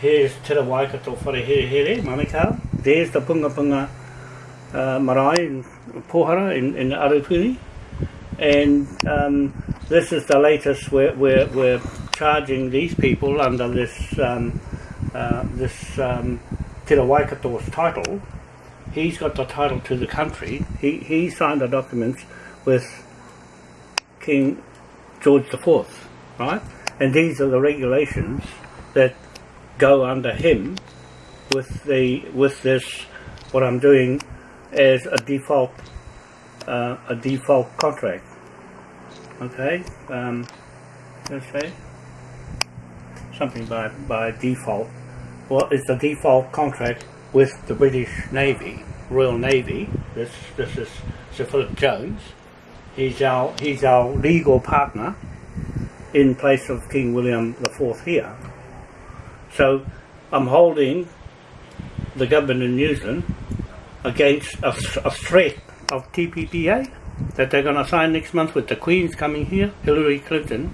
Here's Te Waikato Whareherehere, Manukau. There's the Punga Punga uh, Marae in Pohara in, in Arapuni. And um, this is the latest, we're, we're, we're charging these people under this um, uh, this um, Te Waikato's title. He's got the title to the country. He, he signed the documents with King George IV, right? And these are the regulations that go under him with the with this what I'm doing as a default uh, a default contract. Okay, um, let's say something by by default. Well, it's a default contract with the British Navy, Royal Navy. This this is Sir Philip Jones. He's our he's our legal partner in place of King William the Fourth here. So I'm holding the government in New Zealand against a, a threat of TPPA that they're going to sign next month with the Queen's coming here, Hillary Clinton,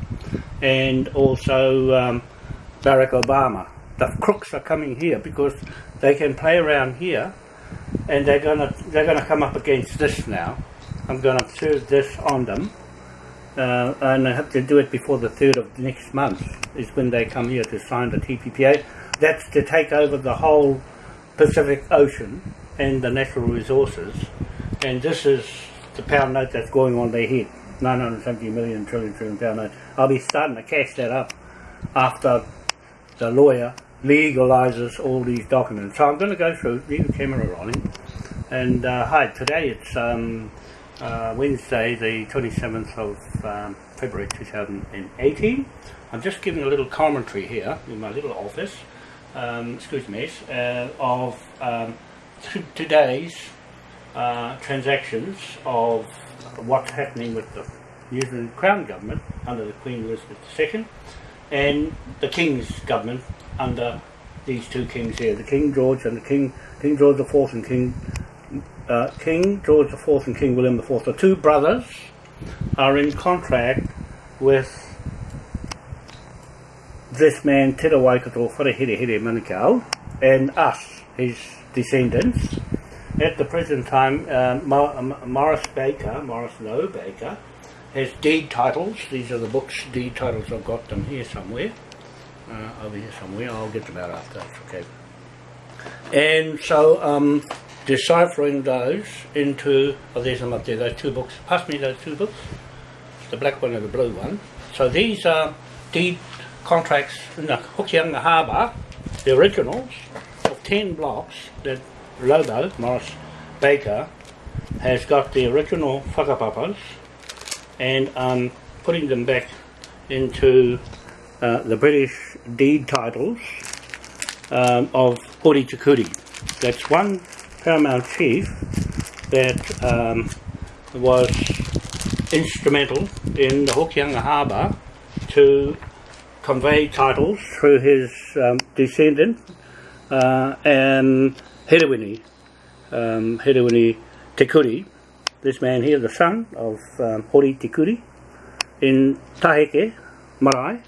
and also um, Barack Obama. The crooks are coming here because they can play around here, and they're gonna they're gonna come up against this now. I'm gonna serve this on them, uh, and I have to do it before the third of next month. Is when they come here to sign the TPPA. That's to take over the whole Pacific Ocean and the natural resources, and this is the pound note that's going on their head. 970 million trillion trillion pound note. I'll be starting to cash that up after the lawyer legalizes all these documents. So I'm going to go through, leave the camera rolling, and uh, hi, today it's um, uh, Wednesday the 27th of um, February 2018. I'm just giving a little commentary here in my little office, um, excuse me, uh, of um, today's uh, transactions of what's happening with the New Zealand Crown Government under the Queen Elizabeth II and the King's government under these two kings here, the King George and the King King George IV and King uh, King George IV and King William IV. The two brothers are in contract with this man Te Waikato Wharehere Manukau and us, his descendants. At the present time, uh, Morris Baker, Morris Lowe Baker, has deed titles. These are the books, deed titles. I've got them here somewhere. Uh, over here somewhere. I'll get them out after. okay. And so um, deciphering those into, oh there's them up there, those two books. Pass me those two books. The black one and the blue one. So these are deed contracts in the Hokianga Harbour, the originals of 10 blocks that Lobo, Morris Baker, has got the original whakapapas and I'm putting them back into uh, the British deed titles um, of Hori Tikuri. That's one paramount chief that um, was instrumental in the Hokianga Harbour to convey titles through his um, descendant uh, and Herewini, um, Herewini Tikuri, this man here, the son of um, Hori Tikuri, in Taheke, Marae,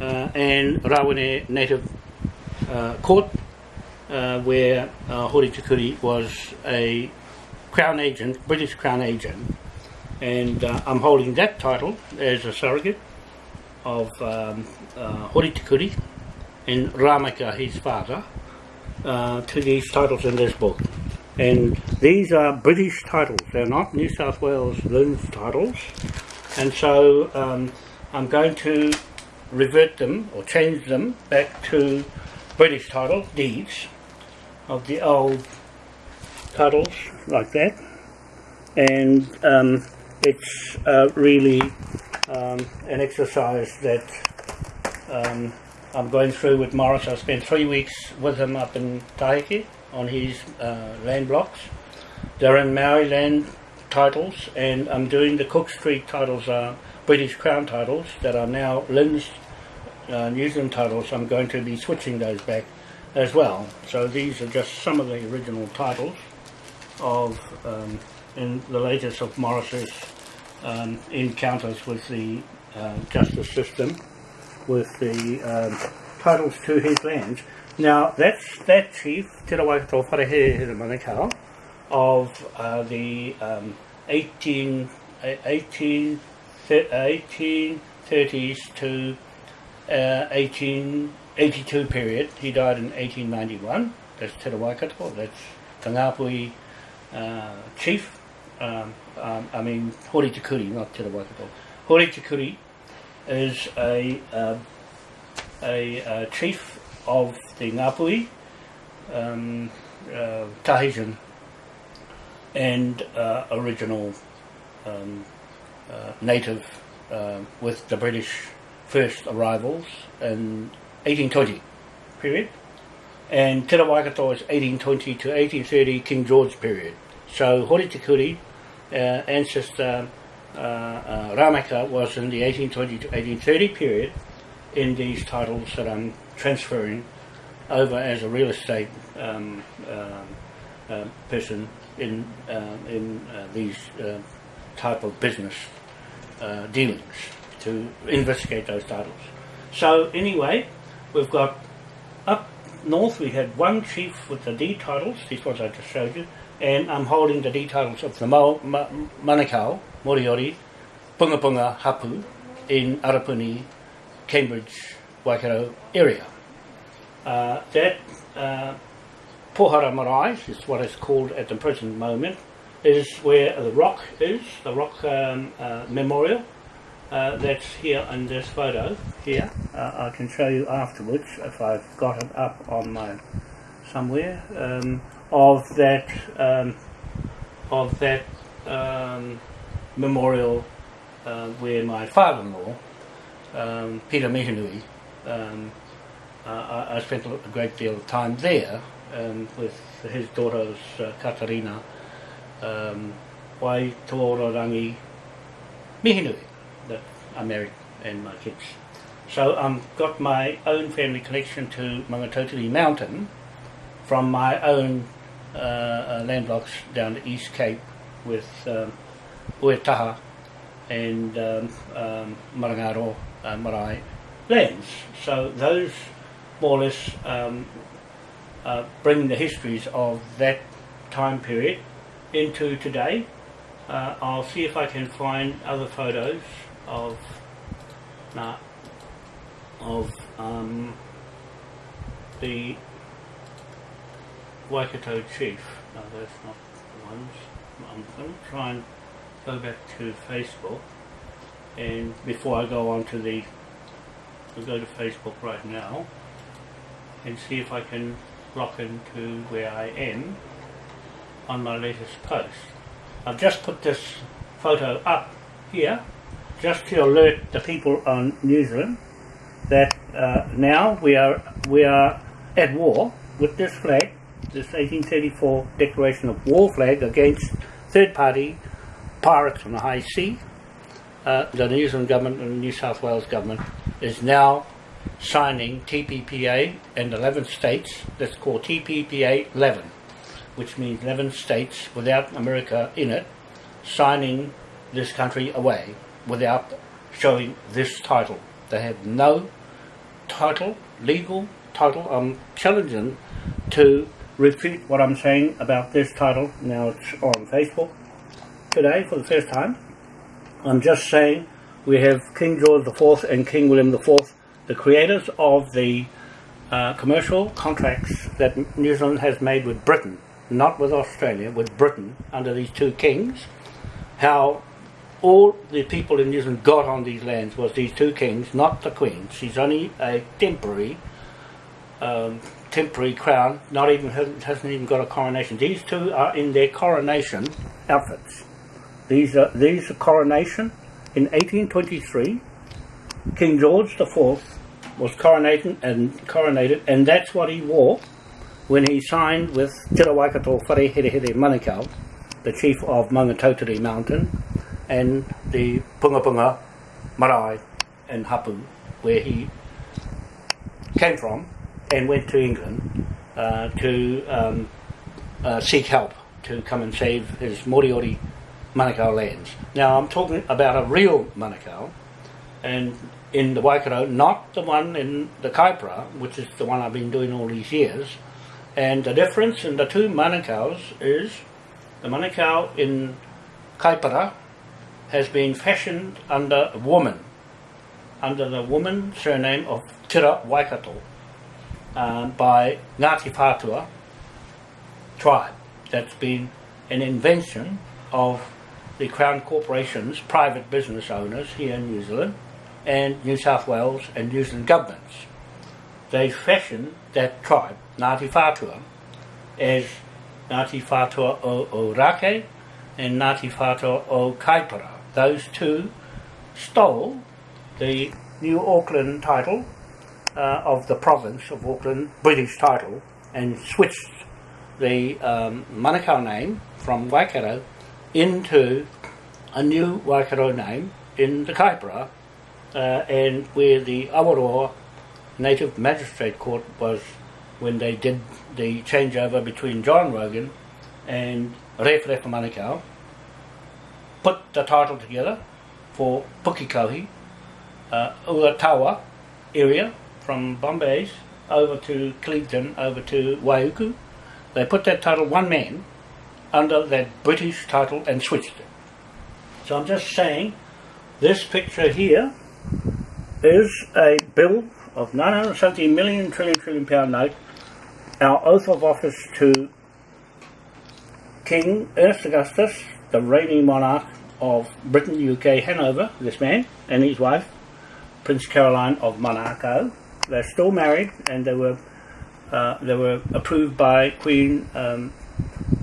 uh, and Rawene Native uh, Court, uh, where uh, Hori Tikuri was a Crown agent, British Crown agent, and uh, I'm holding that title as a surrogate of um, uh, and Ramaka, his father, uh, to these titles in this book. And these are British titles, they're not New South Wales LINZ titles. And so um, I'm going to revert them or change them back to British title deeds of the old titles like that. And um, it's uh, really um, an exercise that um, I'm going through with Morris. I spent three weeks with him up in Tahiti on his uh, land blocks. They're in Maori land titles and I'm doing the Cook Street titles are British Crown titles that are now LINZ uh, New Zealand titles. I'm going to be switching those back as well. So these are just some of the original titles of um, in the latest of Morris's um, encounters with the uh, justice system with the um, titles to his lands. Now, that's that chief, Te Rawaikato Wharehere Manukau, of uh, the um, 18, 18, 1830s to uh, 1882 period. He died in 1891. That's Te Rawaikato, that's the Ngāpuhi uh, chief. Um, um, I mean, Hori Te Kuri, not Te Rawaikato. Hori Te Kuri is a, uh, a, a chief of the Ngāpuhi, um, uh, Tahitian and uh, original um, uh, native uh, with the British first arrivals in 1820 period and Te Waikato is 1820 to 1830 King George period. So Hori Te uh, ancestor uh, uh, Ramaka was in the 1820 to 1830 period in these titles that I'm transferring over as a real estate um, um uh, person in uh, in uh, these type of business dealings to investigate those titles. So anyway, we've got up north we had one chief with the D titles, these ones I just showed you, and I'm holding the D titles of the Mo, Ma, Manukau, Moriori, Punga Punga, Hapu in Arapuni, Cambridge, Waikato area. Uh, that uh, Pohara Marae is what it's called at the present moment, is where the rock is, the rock um, uh, memorial. Uh, that's here in this photo. Here. Uh, I can show you afterwards if I've got it up on my somewhere. Um, of that um, of that um, memorial uh, where my father-in-law um, Peter Mihinui um, uh, I, I spent a great deal of time there um, with his daughters uh, Katarina, um, Wai Rangi Mihinui that Married and my kids. So I've um, got my own family connection to Maungatautari Mountain from my own uh, uh, land blocks down the East Cape with um, and um, um, Marangaro uh, Marae lands. So those more or less um, uh, bring the histories of that time period into today. Uh, I'll see if I can find other photos of of um, the Waikato chief. No, that's not the ones. I'm going to try and go back to Facebook and before I go on to the I'll go to Facebook right now and see if I can lock into where I am on my latest post. I've just put this photo up here just to alert the people on New Zealand that uh, now we are we are at war with this flag, this 1834 declaration of war flag against third party pirates on the high sea. Uh, the New Zealand government and the New South Wales government is now signing TPPA and 11 states, that's called TPPA 11, which means 11 states without America in it, signing this country away without showing this title. They have no title, legal title. I'm challenging to refute what I'm saying about this title. Now it's on Facebook today for the first time. I'm just saying we have King George IV and King William IV the creators of the uh, commercial contracts that New Zealand has made with Britain, not with Australia, with Britain under these two kings, how all the people in New Zealand got on these lands was these two kings, not the queen. She's only a temporary, um, temporary crown. Not even hasn't even got a coronation. These two are in their coronation outfits. These are these are coronation in 1823. King George IV was coronated and coronated, and that's what he wore when he signed with Te Waikato Whareherehere Manukau, the chief of Maungatautari Mountain, and the Punga Punga Marae and Hapu, where he came from and went to England uh, to um, uh, seek help to come and save his Moriori Manukau lands. Now I'm talking about a real Manukau, and in the Waikato, not the one in the Kaipara, which is the one I've been doing all these years. And the difference in the two Manukau's is the Manukau in Kaipara has been fashioned under a woman, under the woman surname of Tira Waikato, um, by Ngāti Whātua tribe. That's been an invention of the Crown Corporation's private business owners here in New Zealand and New South Wales and New Zealand governments. They fashioned that tribe, Ngāti Whātua, as Ngāti Whātua o Ōrākei and Ngāti Whātua o Kaipara. Those two stole the New Auckland title uh, of the province of Auckland, British title, and switched the um, Manukau name from Waikato into a new Waikato name in the Kaipara uh, and where the Awaroa Native Magistrate Court was when they did the changeover between John Rogan and Rewharewha Manukau put the title together for Pukekohe, uh, Uatawa area from Bombay's over to Clevedon, over to Waiuku. They put that title one man under that British title and switched it. So I'm just saying this picture here is a bill of 970 million trillion trillion pound note, our oath of office to King Ernest Augustus, the reigning monarch of Britain, UK, Hanover, this man, and his wife, Prince Caroline of Monaco. They're still married and they were uh, they were approved by Queen um,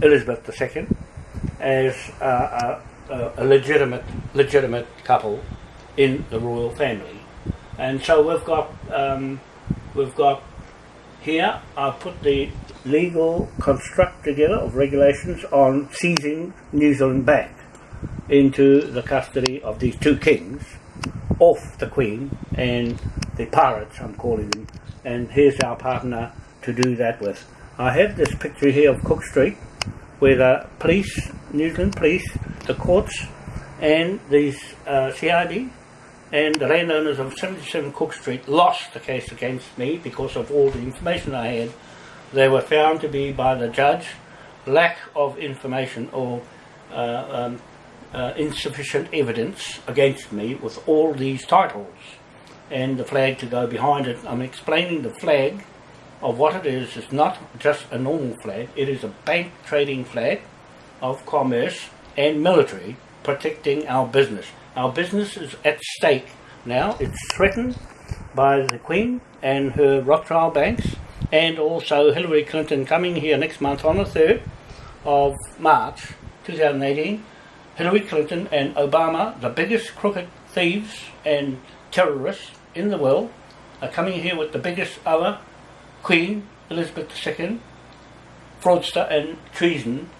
Elizabeth II as a, a legitimate legitimate couple in the royal family. And so we've got um, we've got here I've put the legal construct together of regulations on seizing New Zealand Bank into the custody of these two kings off the Queen and the pirates I'm calling them and here's our partner to do that with. I have this picture here of Cook Street where the police, New Zealand police, the courts and these uh, CID and the landowners of 77 Cook Street lost the case against me because of all the information I had. They were found to be by the judge lack of information or uh, um, uh, insufficient evidence against me with all these titles and the flag to go behind it. I'm explaining the flag of what it is. It's not just a normal flag. It is a bank trading flag of commerce and military protecting our business. Our business is at stake now. It's threatened by the Queen and her Rothschild banks and also Hillary Clinton coming here next month on the 3rd of March 2018. Hillary Clinton and Obama, the biggest crooked thieves and terrorists in the world, are coming here with the biggest other Queen Elizabeth II, fraudster and treason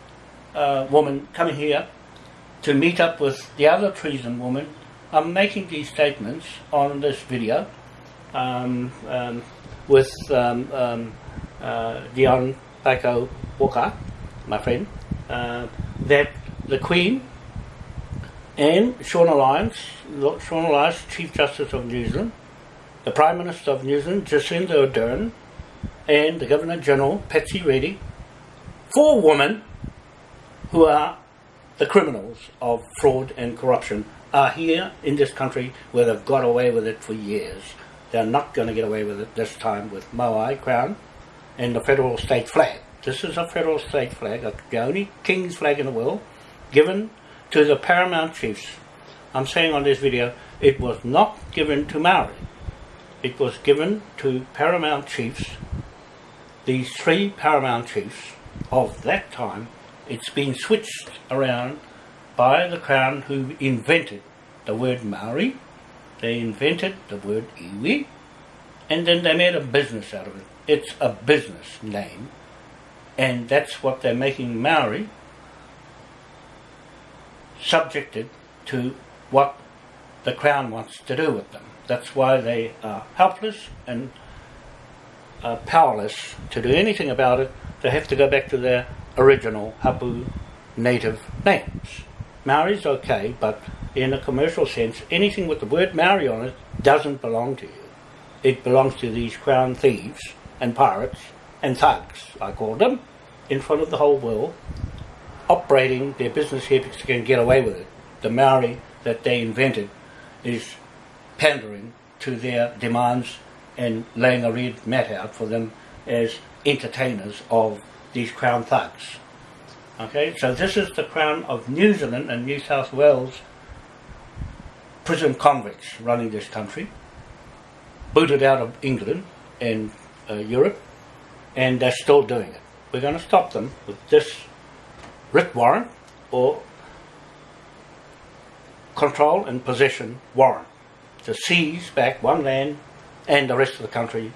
uh, woman coming here to meet up with the other treason woman. I'm making these statements on this video um, um, with um, um uh, Dion Bako Walker, my friend, uh, that the Queen and Sian Elias, Sian Elias, Chief Justice of New Zealand, the Prime Minister of New Zealand, Jacinda Ardern, and the Governor General, Patsy Reddy, four women who are the criminals of fraud and corruption are here in this country where they've got away with it for years. They're not going to get away with it this time with Moai Crown and the federal state flag. This is a federal state flag, the only king's flag in the world, given to the paramount chiefs. I'm saying on this video, it was not given to Maori. It was given to paramount chiefs these three paramount chiefs of that time, it's been switched around by the Crown who invented the word Maori, they invented the word iwi, and then they made a business out of it. It's a business name, and that's what they're making Maori subjected to what the Crown wants to do with them. That's why they are helpless and uh, powerless to do anything about it. They have to go back to their original Hapu native names. Maori's okay, but in a commercial sense, anything with the word Maori on it doesn't belong to you. It belongs to these crown thieves and pirates and thugs, I call them, in front of the whole world, operating their business here because they can get away with it. The Maori that they invented is pandering to their demands and laying a red mat out for them as entertainers of these crown thugs. Okay, so this is the crown of New Zealand and New South Wales prison convicts running this country, booted out of England and uh, Europe, and they're still doing it. We're going to stop them with this writ warrant or control and possession warrant to seize back one land and the rest of the country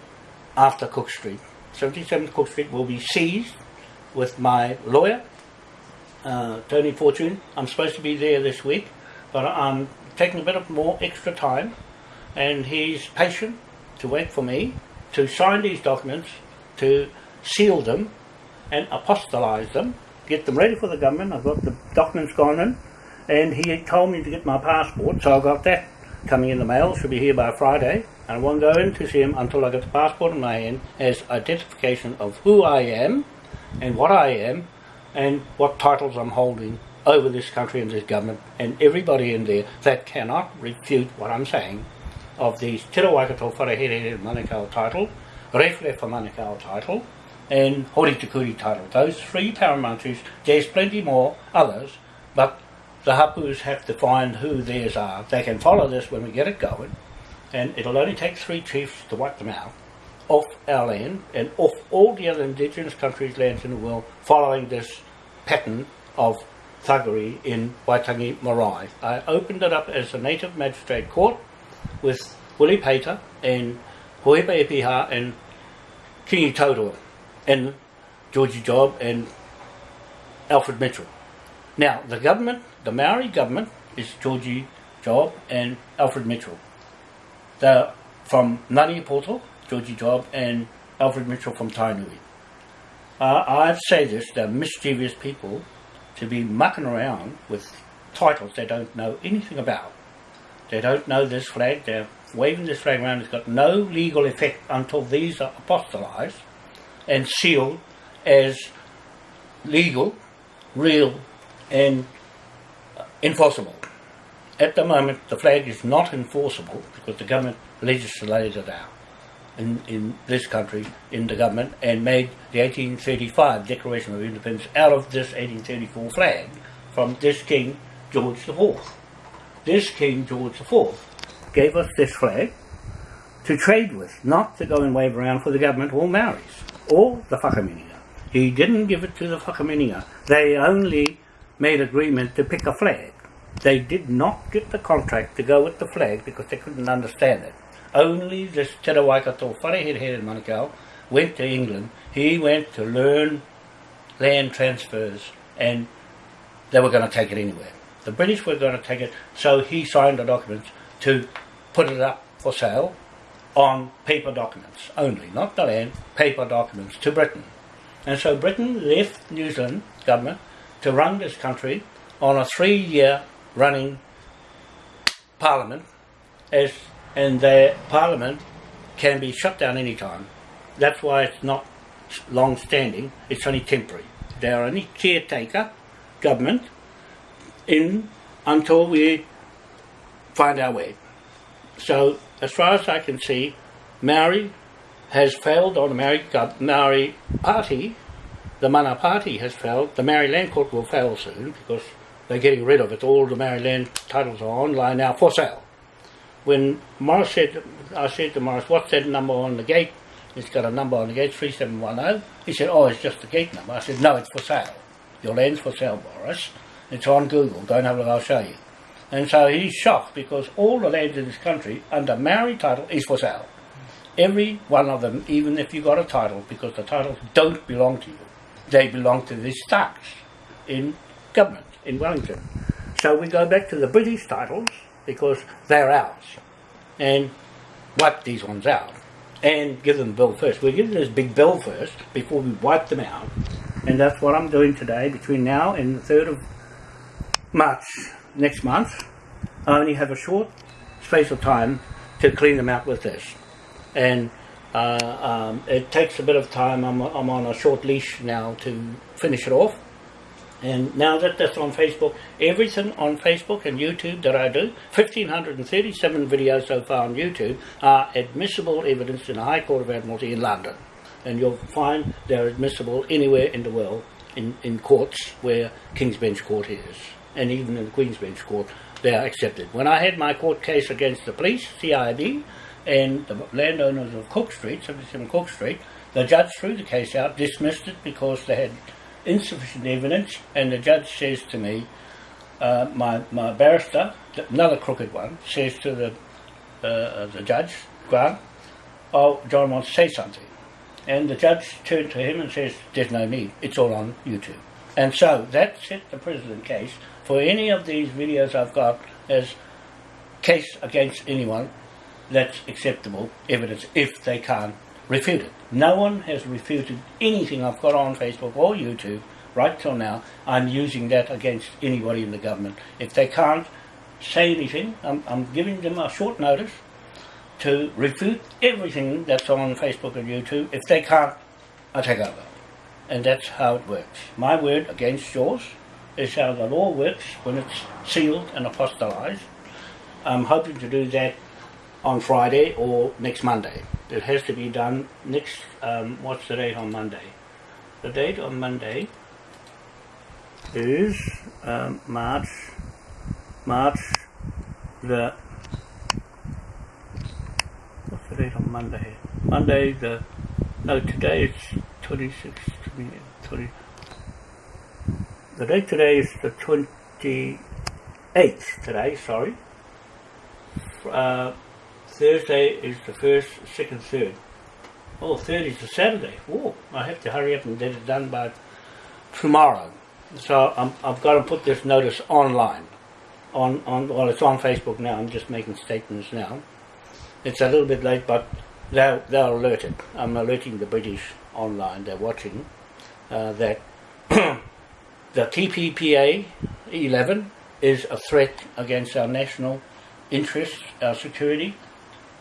after Cook Street. 77 Cook Street will be seized with my lawyer, uh, Tony Fortune. I'm supposed to be there this week, but I'm taking a bit of more extra time, and he's patient to wait for me to sign these documents, to seal them, and apostolize them, get them ready for the government. I've got the documents gone in, and he told me to get my passport, so I got that coming in the mail. Should be here by Friday. And I won't go in to see him until I get the passport in my hand as identification of who I am and what I am and what titles I'm holding over this country and this government and everybody in there that cannot refute what I'm saying of these Tira Waikato Wharehere Manukau title, Rewhere for Manukau title, and Hori Tukuri title. Those three paramountries, there's plenty more others, but the hapus have to find who theirs are. They can follow this when we get it going, and it'll only take three chiefs to wipe them out off our land and off all the other indigenous countries' lands in the world following this pattern of thuggery in Waitangi Marae. I opened it up as a native magistrate court with Willie Pater and Hoepa Epiha and Kingi Tauroa and Georgie Job and Alfred Mitchell. Now, the government, the Maori government, is Georgie Job and Alfred Mitchell. They're from Ngani Poto, Georgie Job, and Alfred Mitchell from Tainui. Uh, I've said this, they're mischievous people to be mucking around with titles they don't know anything about. They don't know this flag, they're waving this flag around, it's got no legal effect until these are apostolized and sealed as legal, real, and enforceable. At the moment, the flag is not enforceable because the government legislated it out in, in this country, in the government, and made the 1835 Declaration of Independence out of this 1834 flag from this King George IV. This King George IV gave us this flag to trade with, not to go and wave around for the government or Maoris, or the Whakaminenga. He didn't give it to the Whakaminenga. They only made agreement to pick a flag. They did not get the contract to go with the flag because they couldn't understand it. Only this Te Waikato Wharehere Manukau went to England. He went to learn land transfers and they were going to take it anywhere. The British were going to take it, so he signed the documents to put it up for sale on paper documents only, not the land, paper documents to Britain. And so Britain left New Zealand government to run this country on a three-year running parliament as and their parliament can be shut down any time. That's why it's not long standing, it's only temporary. They are only caretaker government in until we find our way. So as far as I can see, Maori has failed on the Maori, uh, Maori party the Mana Party has failed. The Maori Land Court will fail soon because they're getting rid of it. All the Maori land titles are online now for sale. When Morris said, I said to Morris, what's that number on the gate? It's got a number on the gate, 3710. He said, oh, it's just the gate number. I said, no, it's for sale. Your land's for sale, Morris. It's on Google. Go and have a look, I'll show you. And so he's shocked because all the land in this country under Maori title is for sale. Every one of them, even if you got a title, because the titles don't belong to you they belong to the Starks in government in Wellington. So we go back to the British titles because they're ours and wipe these ones out and give them bill first. We give them this big bill first before we wipe them out and that's what I'm doing today between now and the 3rd of March next month. I only have a short space of time to clean them out with this. And uh, um, it takes a bit of time. I'm, I'm on a short leash now to finish it off. And now that that's on Facebook, everything on Facebook and YouTube that I do, 1,537 videos so far on YouTube, are admissible evidence in the High Court of Admiralty in London. And you'll find they're admissible anywhere in the world in, in courts where King's Bench Court is. And even in the Queen's Bench Court, they are accepted. When I had my court case against the police, CID, and the landowners of Cook Street, 77 Cook Street, the judge threw the case out, dismissed it because they had insufficient evidence, and the judge says to me, uh, my, my barrister, another crooked one, says to the, uh, the judge, Grant, oh, John wants to say something. And the judge turned to him and says, there's no need, it's all on YouTube. And so that set the precedent case for any of these videos I've got as case against anyone that's acceptable evidence if they can't refute it. No one has refuted anything I've got on Facebook or YouTube right till now. I'm using that against anybody in the government. If they can't say anything, I'm, I'm giving them a short notice to refute everything that's on Facebook and YouTube. If they can't, I take over. And that's how it works. My word against yours is how the law works when it's sealed and apostolized. I'm hoping to do that on Friday or next Monday. It has to be done next, um, what's the date on Monday? The date on Monday is um, March, March the, what's the date on Monday? Monday the, no today is 26, 20, 20 the date today is the 28th today, sorry. Uh, Thursday is the first, second, third. Oh, third is the Saturday. Whoa, I have to hurry up and get it done by tomorrow. So I'm, I've got to put this notice online. On, on Well, it's on Facebook now. I'm just making statements now. It's a little bit late, but they're, they're alerted. I'm alerting the British online. They're watching uh, that the TPPA 11 is a threat against our national interests, our security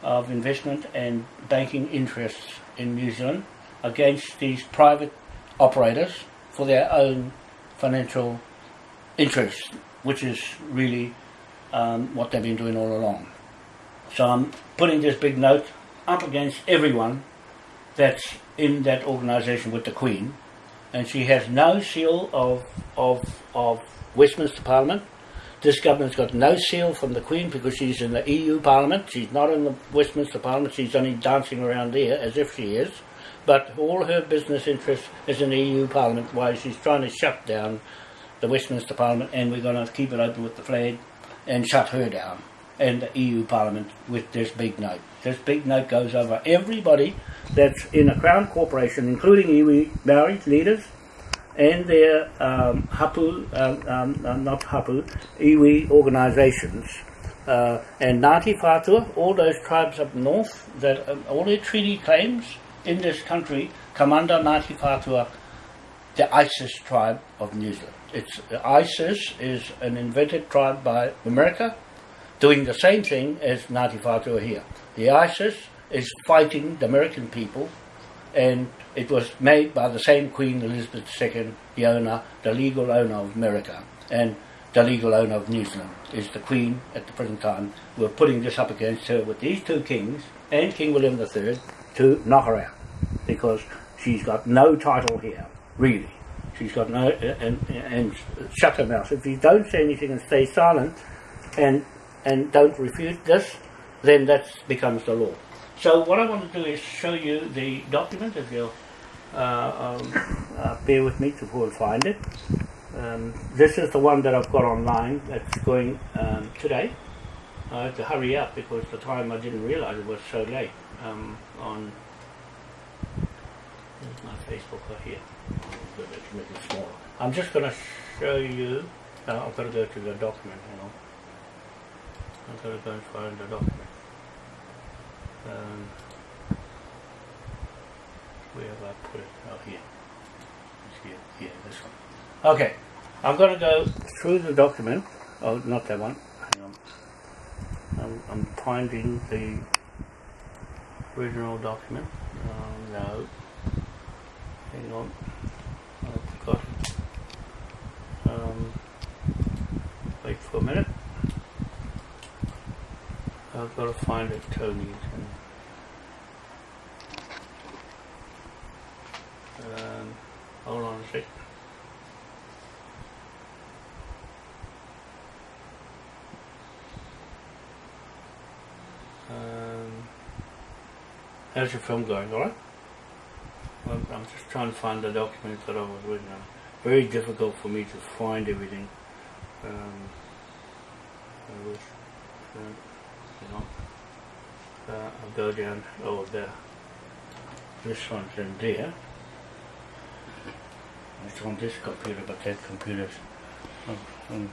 of investment and banking interests in New Zealand against these private operators for their own financial interests, which is really um, what they've been doing all along. So I'm putting this big note up against everyone that's in that organisation with the Queen and she has no seal of, of, of Westminster Parliament. This government's got no seal from the Queen because she's in the EU Parliament. She's not in the Westminster Parliament. She's only dancing around there as if she is. But all her business interest is in the EU Parliament while she's trying to shut down the Westminster Parliament and we're going to keep it open with the flag and shut her down and the EU Parliament with this big note. This big note goes over everybody that's in a Crown corporation, including iwi Maori leaders and their um, hapu, um, um, uh, not hapu, iwi organisations. Uh, and Ngāti Whātua, all those tribes up north, that um, all their treaty claims in this country come under Ngāti Whātua, the ISIS tribe of New Zealand. It's, ISIS is an invented tribe by America, doing the same thing as Ngāti Whātua here. The ISIS is fighting the American people and it was made by the same Queen Elizabeth II, the owner, the legal owner of America and the legal owner of New Zealand is the Queen at the present time. We're putting this up against her with these two kings and King William III to knock her out because she's got no title here, really. She's got no, and, and shut her mouth. If you don't say anything and stay silent and, and don't refute this, then that becomes the law. So what I want to do is show you the document if you'll um, uh, bear with me to and find it. Um, this is the one that I've got online that's going um, today. I have to hurry up because the time I didn't realize it was so late um, on my Facebook right here. I'm just going to show you, uh, I've got to go to the document, you know. I've got to go and find the document. Um, where have I put it? Oh, here. It's here. Here, this one. Okay. I'm going to go through the document. Oh, not that one. Hang on. I'm finding the original document. Um, no. Hang on. I've got. Um, wait for a minute. I've got to find it, Tony. Um, sec. Um, how's your film going, alright? I'm, I'm just trying to find the documents that I was reading. Very difficult for me to find everything. Um, I wish, uh, you know, uh, I'll go down, oh, there. This one's in there. It's on this computer, but that computer's on, on